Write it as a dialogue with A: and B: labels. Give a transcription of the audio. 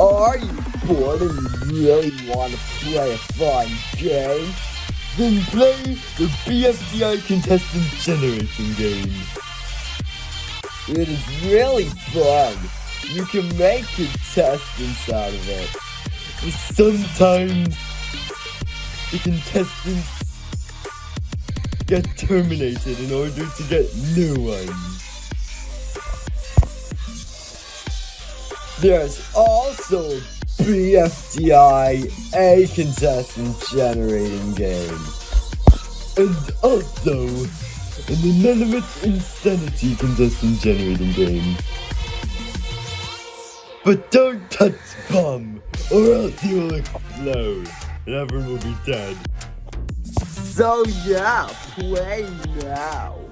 A: Are you bored and you really want to play a fun game? Then play the BFDI contestant generation game. It is really fun. You can make contestants out of it. But sometimes the contestants get terminated in order to get new ones. There's also BFDI A contestant generating game. And also an Inanimate Insanity contestant generating game. But don't touch bomb or else you will explode and everyone will be dead. So yeah, play now.